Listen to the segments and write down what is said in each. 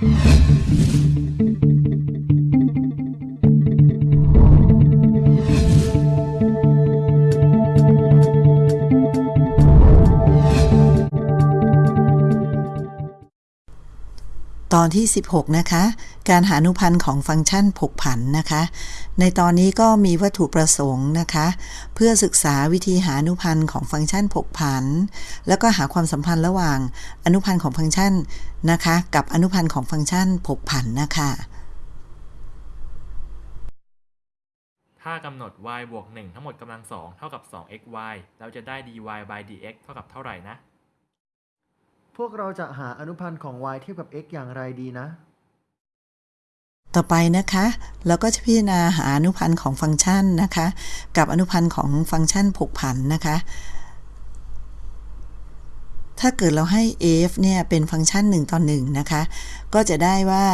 Thank you. ตอนที่ 16 นะคะ การหาอนุพันธ์ของฟังก์ชันผกผันนะคะ ในตอนนี้ก็มีวัตถุประสงค์นะคะ เพื่อศึกษาวิธีหาอนุพันธ์ของฟังก์ชันผกผัน แล้วก็หาความสัมพันธ์ระหว่างอนุพันธ์ของฟังก์ชันนะคะ กับอนุพันธ์ของฟังก์ชันผกผันนะคะ ถ้ากำหนด y บวก1ทั้งหมดกำลัง2เท่ากับ 2xy เราจะได้ dy by dx เท่ากับเท่าไหร่นะ วกเราจะหาอนุพันธ์ของ y เทียบกับ x อย่างไรดีนะ ต่อไปนะคะเราก็จะพิจารณาหาอนุพันธ์ของฟังก์ชันนะคะ กับอนุพันธ์ของฟังก์ชันผกผันนะคะ ถ้าเกิดเราให้ f เนี่ยเป็นฟังก์ชัน1ต่อ1นะคะ ก็จะได้ว่า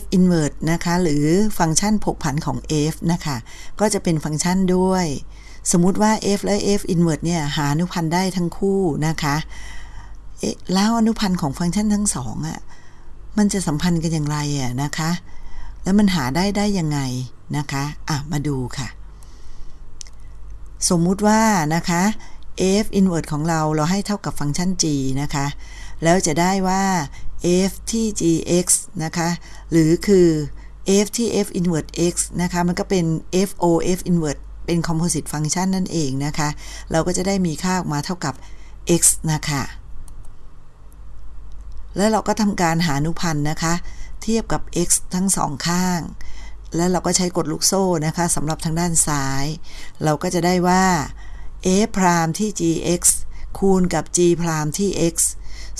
f inverse นะคะหรือฟังก์ชันผกผันของ f นะคะก็จะเป็นฟังก์ชันด้วย สมมุติว่า f และ f inverse เนี่ยหาอนุพันธ์ได้ทั้งคู่นะคะ เอ๊ะแล้วอนุพันธ์ของฟังก์ชันทั้งสองอะ่ะมันจะสัมพันธ์กันอย่างไรอะนะคะ แล้วมันหาได้ได้ยังไงนะคะอะมาดูค่ะ สมมุติว่านะคะ f inverse ของเราเราให้เท่ากับฟังก์ชัน g นะคะ แล้วจะได้ว่า f ที่ gx นะคะ หรือคือ f ที่ f inverse x นะคะ มันก็เป็น f o f inverse เป็น composite function นั่นเองนะคะ เราก็จะได้มีค่าออกมาเท่ากับ x นะคะ แล้วเราก็ทำการหาอนุพันธ์นะคะ เทียบกับ x ทั้งสองข้าง แล้วเราก็ใช้กฎลูกโซ่นะคะสำหรับทางด้านซ้าย เราก็จะได้ว่า f พรามที่ gx คูณกับ g พรามที่ x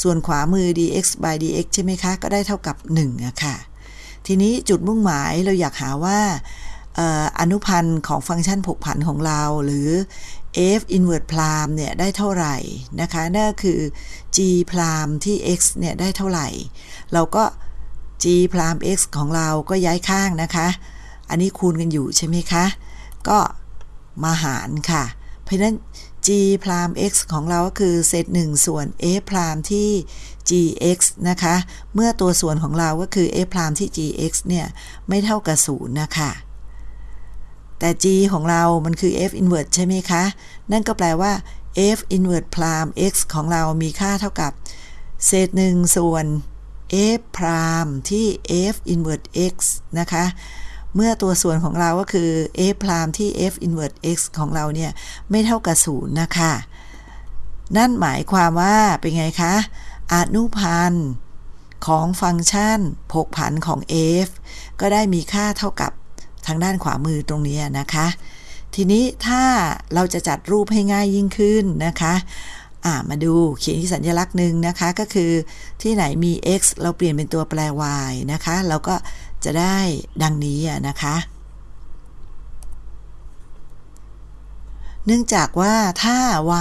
ส่วนขวามือ dx by dx ใช่ไหมคะ ก็ได้เท่ากับ1อะค่ะ ทีนี้จุดมุ่งหมายเราอยากหาว่าอนุพันธ์ของฟังก์ชันผกผันของเรา หรือ f inverse พรามเนี่ยได้เท่าไหร่นะคะนั่นคือ g พรามที่ x เนี่ยได้เท่าไหร่ เราก็ g พราม x ของเราก็ย้ายข้างนะคะ อันนี้คูณกันอยู่ใช่ไหมคะ ก็มาหารค่ะ เพราะฉะนั้น g พราม x ของเราก็คือเศษ1ส่วน f พรามที่ gx นะคะ เมื่อตัวส่วนของเราก็คือ f พรามที่ gx เนี่ยไม่เท่ากับ0นะคะ แต่ g ของเรามันคือ f inverse ใช่ไหมคะ นั่นก็แปลว่า f inverse พราม x ของเรามีค่าเท่ากับ เศษ1ส่วน f พรามที่ f inverse x นะคะ เมื่อตัวส่วนของเราก็คือ f พรามที่ f inverse x ของเราเนี่ย ไม่เท่ากับ0นะคะ นั่นหมายความว่าเป็นไงคะ อนุพันธ์ของฟังก์ชันผกผันของ f ก็ได้มีค่าเท่ากับ ทางด้านขวามือตรงนี้นะคะ ทีนี้ถ้าเราจะจัดรูปให้ง่ายยิ่งขึ้นนะคะอ่ามาดูเขียนที่สัญลักษณ์หนึ่งนะคะก็คือที่ไหนมี x เราเปลี่ยนเป็นตัวแปร y นะคะ เราก็จะได้ดังนี้นะคะ เนื่องจากว่าถ้า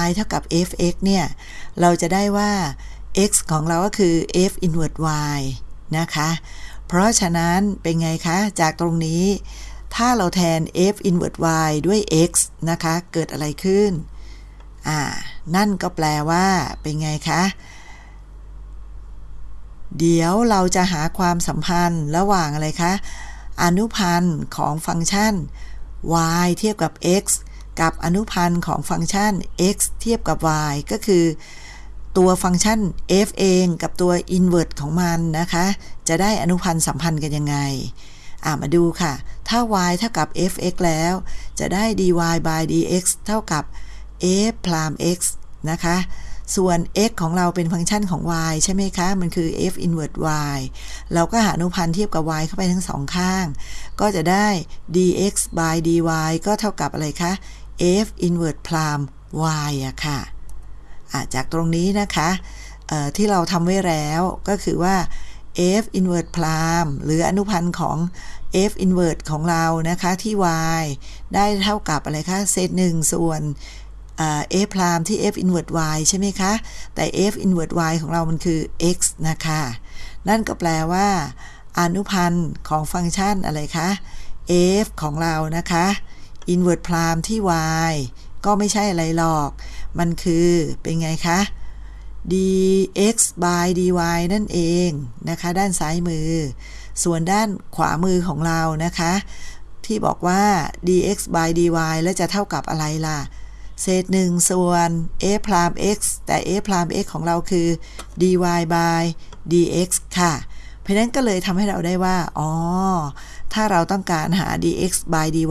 y เท่ากับ fx เนี่ย เราจะได้ว่า x ของเราก็คือ f inverse y นะคะ เพราะฉะนั้นเป็นไงคะ จากตรงนี้ ถ้าเราแทน f inverse y ด้วย x นะคะ เกิดอะไรขึ้น อ่า นั่นก็แปลว่า เป็นไงคะ เดี๋ยวเราจะหาความสัมพันธ์ระหว่างอะไรคะ อนุพันธ์ของฟังก์ชัน y เทียบกับ x กับอนุพันธ์ของฟังก์ชัน x เทียบกับ y ก็คือ ตัวฟังก์ชัน f เองกับตัว inverse ของมันนะคะ จะได้อนุพันธ์สัมพันธ์กันยังไง อ่ามาดูค่ะ ถ้า y เท่ากับ fx แล้ว จะได้ dy by dx เท่ากับ f พราม x นะคะ ส่วน x ของเราเป็นฟังก์ชันของ y ใช่ไหมคะ มันคือ f inverse y เราก็หาอนุพันธ์เทียบกับ y เข้าไปทั้งสองข้าง ก็จะได้ dx by dy ก็เท่ากับอะไรคะ f inverse พราม y อะค่ะจากตรงนี้นะคะที่เราทำไว้แล้วก็คือว่า f inverse พรามหรืออนุพันธ์ของ f inverse ของเรานะคะที่ y ได้เท่ากับอะไรคะเศษ1ส่วน f พรามที่ f inverse y ใช่ไหมคะ แต่ f inverse y ของเรามันคือ x นะคะ นั่นก็แปลว่าอนุพันธ์ของฟังก์ชันอะไรคะ f ของเรานะคะ inverse พรามที่ y ก็ไม่ใช่อะไรหรอก มันคือเป็นไงคะ dx by dy นั่นเองนะคะ ด้านซ้ายมือ ส่วนด้านขวามือของเรานะคะ ที่บอกว่า dx by dy แล้วจะเท่ากับอะไรล่ะ เศษหนึ่งส่วน f พราม x แต่ f พราม x ของเราคือ dy by dx ค่ะ เพราะนั้นก็เลยทำให้เราได้ว่า อ๋อ ถ้าเราต้องการหา dx by dy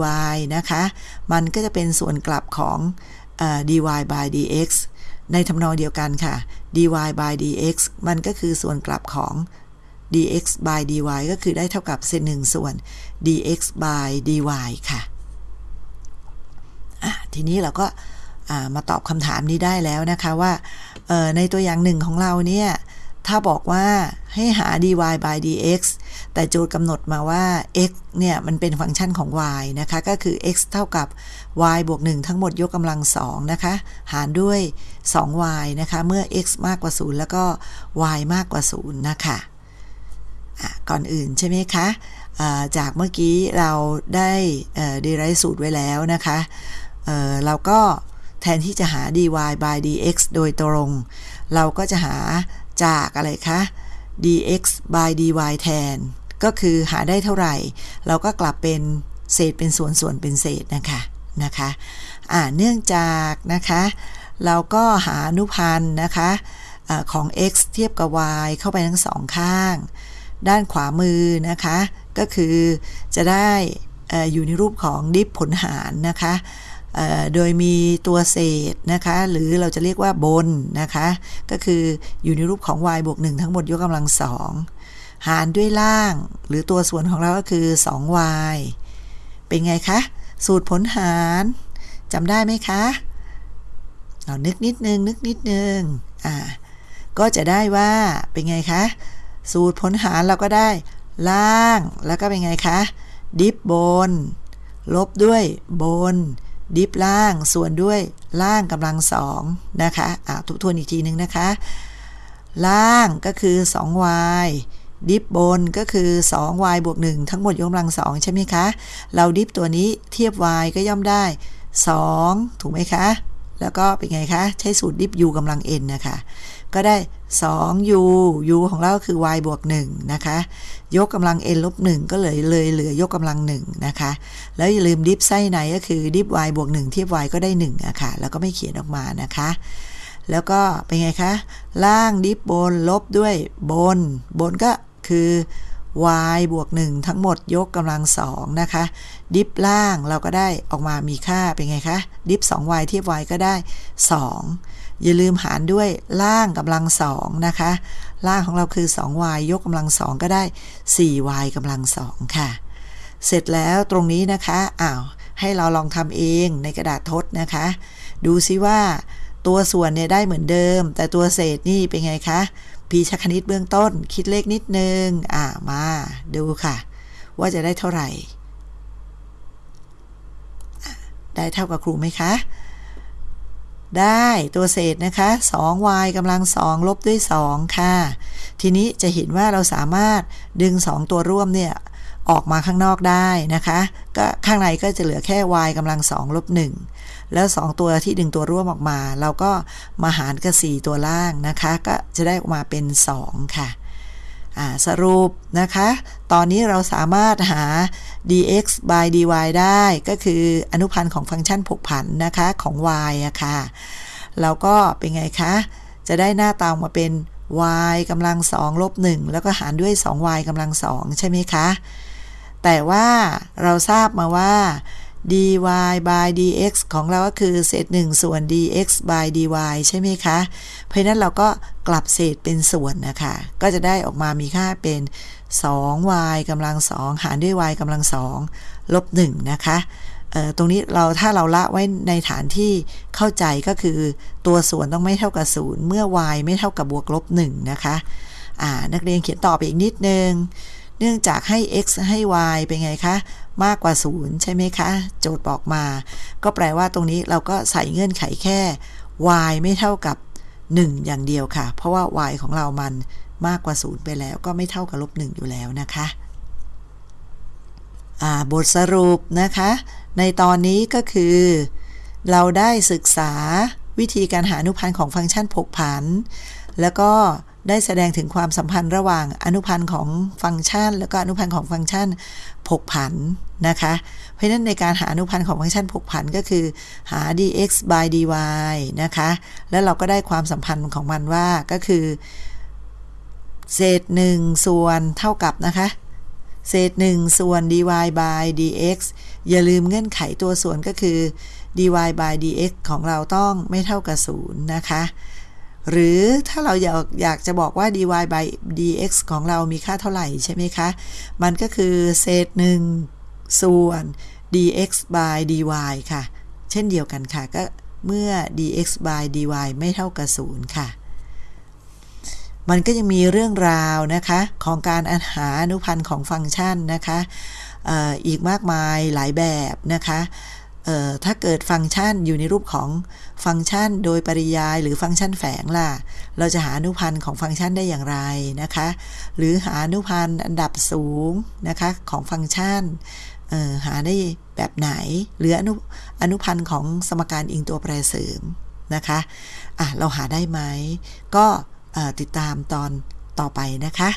นะคะ มันก็จะเป็นส่วนกลับของอ dy by dx ในทำนองเดียวกันค่ะ dy by dx มันก็คือส่วนกลับของ dx by dy ก็คือได้เท่ากับเศษหนึ่งส่วน dx by dy ค่ะ ทีนี้เราก็มาตอบคำถามนี้ได้แล้วนะคะว่าในตัวอย่างหนึ่งของเราเนี่ยถ้าบอกว่าให้หา dy by dx แต่โจทย์กำหนดมาว่า x เนี่ย มันเป็นฟังก์ชันของ y นะคะ ก็คือ x เท่ากับ y บวก 1 ทั้งหมดยกกำลัง 2 นะคะ หารด้วย 2y นะคะ เมื่อ x มากกว่า 0 แล้วก็ y มากกว่า 0 นะคะ ก่อนอื่นใช่ไหมคะจากเมื่อกี้เราได้ดีไรสูตรไว้แล้วนะคะเเราก็แทนที่จะหา dy by dx โดยตรง เราก็จะหาจากอะไรคะ dx by dy แทน ก็คือหาได้เท่าไหร่ เราก็กลับเป็นเศษเป็นส่วนส่วนเป็นเศษนะคะนะคะอ่าเนื่องจากนะคะ เราก็หาอนุพันธ์นะคะอของ x เทียบกับ y เข้าไปทั้งสองข้าง ด้านขวามือนะคะ ก็คือจะได้อยู่ในรูปของดิฟผลหารนะคะโดยมีตัวเศษนะคะ หรือเราจะเรียกว่าบนนะคะ ก็คืออยู่ในรูปของ y บวก 1 ทั้งหมดยกกำลังสองหารด้วยล่าง หรือตัวส่วนของเราก็คือ 2y เป็นไงคะ สูตรผลหารจำได้ไหมคะเอานึกนิดนึงนึกนิดนึงอ่าก็จะได้ว่าเป็นไงคะ สูตรผลหารเราก็ได้ ล่างแล้วก็เป็นไงคะ ดิฟบน ลบด้วยบน ดิฟล่างส่วนด้วยล่างกำลังสองนะคะอ่าทุกทวนอีกทีนึงนะคะ ล่างก็คือ 2y ดิฟบนก็คือ 2y บวก 1 ทั้งหมดยกกำลังสองใช่ไหมคะ เราดิฟตัวนี้เทียบ y ก็ย่อมได้ 2 ถูกไหมคะ แล้วก็เป็นไงคะ ใช้สูตรดิฟ u กำลัง n นะคะ ก็ได้ 2u u ของเราคือ y บวก1นะคะ ยกกำลัง n ลบ1ก็เลยเลยเหลือยกกำลัง1นะคะ แล้วอย่าลืมดิฟไส้ในก็คือดิฟ y บวก1เทียบ y ก็ได้1อะค่ะ แล้วก็ไม่เขียนออกมานะคะ แล้วก็เป็นไงคะ ล่างดิฟบนลบด้วยบน บนก็คือ y บวก 1 ทั้งหมดยกกำลัง2นะคะ ดิฟล่างเราก็ได้ออกมามีค่าเป็นไงคะ ดิฟ 2y เทียบ y ก็ได้ 2 อย่าลืมหารด้วยล่างกำลัง2นะคะ ล่างของเราคือ 2y ยกกำลัง2ก็ได้ 4y กำลัง2ค่ะ เสร็จแล้วตรงนี้นะคะอ้าวให้เราลองทำเองในกระดาษทดนะคะ ดูซิว่าตัวส่วนเนี่ยได้เหมือนเดิม แต่ตัวเศษนี่เป็นไงคะพีชคณิตเบื้องต้น คิดเลขนิดนึง อ่ามาดูค่ะ ว่าจะได้เท่าไหร่ ได้เท่ากับครูไหมคะ ได้ตัวเศษนะคะ 2y กำลัง 2 ลบด้วย 2 ค่ะ ทีนี้จะเห็นว่าเราสามารถดึง 2 ตัวร่วมเนี่ย ออกมาข้างนอกได้นะคะ ก็ข้างในก็จะเหลือแค่ y กำลัง 2 ลบ 1 แล้ว 2 ตัวที่ดึงตัวร่วมออกมา เราก็มาหารกับ 4 ตัวล่างนะคะ ก็จะได้ออกมาเป็น 2 ค่ะ สรุปนะคะ ตอนนี้เราสามารถหา dx by dy ได้ก็คืออนุพันธ์ของฟังก์ชันผกผันนะคะของ y อะค่ะเราก็เป็นไงคะ จะได้หน้าตามาเป็น y กำลัง2ลบ1แล้วก็หารด้วย 2y กำลัง2ใช่ไหมคะ แต่ว่าเราทราบมาว่า dy by dx ของเราก็คือเศษ 1 ส่วน dx by dy ใช่ไหมคะ เพราะนั้นเราก็กลับเศษเป็นส่วนนะคะ ก็จะได้ออกมามีค่าเป็น 2y กำลัง 2 หารด้วย y กำลัง 2 ลบ 1 นะคะตรงนี้เราถ้าเราละไว้ในฐานที่เข้าใจก็คือตัวส่วนต้องไม่เท่ากับ0เมื่อ y ไม่เท่ากับบวกลบ1นะคะนักเรียนเขียนต่อไปอีกนิดนึง เนื่องจากให้ x ให้ y เป็นไงคะ มากกว่า 0 ใช่ไหมคะ โจทย์บอกมา ก็แปลว่าตรงนี้เราก็ใส่เงื่อนไขแค่ y ไม่เท่ากับ 1 อย่างเดียวค่ะ เพราะว่า y ของเรามันมากกว่า 0 ไปแล้ว ก็ไม่เท่ากับลบ1อยู่แล้วนะคะบทสรุปนะคะ ในตอนนี้ก็คือ เราได้ศึกษาวิธีการหาอนุพันธ์ของฟังก์ชันผกผัน แล้วก็ได้แสดงถึงความสัมพันธ์ระหว่างอนุพันธ์ของฟังก์ชัน แล้วก็อนุพันธ์ของฟังก์ชัน ผกผันนะคะ เพราะนั้นในการหาอนุพันธ์ของฟังก์ชันผกผันก็คือหา dx by dy นะคะ แล้วเราก็ได้ความสัมพันธ์ของมันว่าก็คือ เศษ 1 ส่วนเท่ากับนะคะ เศษ 1 ส่วน dy by dx อย่าลืมเงื่อนไขตัวส่วนก็คือ dy by dx ของเราต้องไม่เท่ากับ 0 นะคะ หรือถ้าเราอยากอยากจะบอกว่า dy by dx ของเรามีค่าเท่าไหร่ใช่ไหมคะ มันก็คือเศษ1ส่วน dx by dy ค่ะ เช่นเดียวกันค่ะ ก็เมื่อ dx by dy ไม่เท่ากับ0ค่ะ มันก็ยังมีเรื่องราวนะคะ ของการหาอนุพันธ์ของฟังก์ชันนะคะอออีกมากมายหลายแบบนะคะ ถ้าเกิดฟังก์ชันอยู่ในรูปของฟังก์ชันโดยปริยายหรือฟังก์ชันแฝงล่ะ เราจะหาอนุพันธ์ของฟังก์ชันได้อย่างไรนะคะ หรือหาอนุพันธ์อันดับสูงนะคะของฟังก์ชันหาได้แบบไหน หรืออนุอนุพันธ์ของสมการอิงตัวแปรเสริมนะคะะเราหาได้ไหม ก็ติดตามตอนต่อไปนะคะ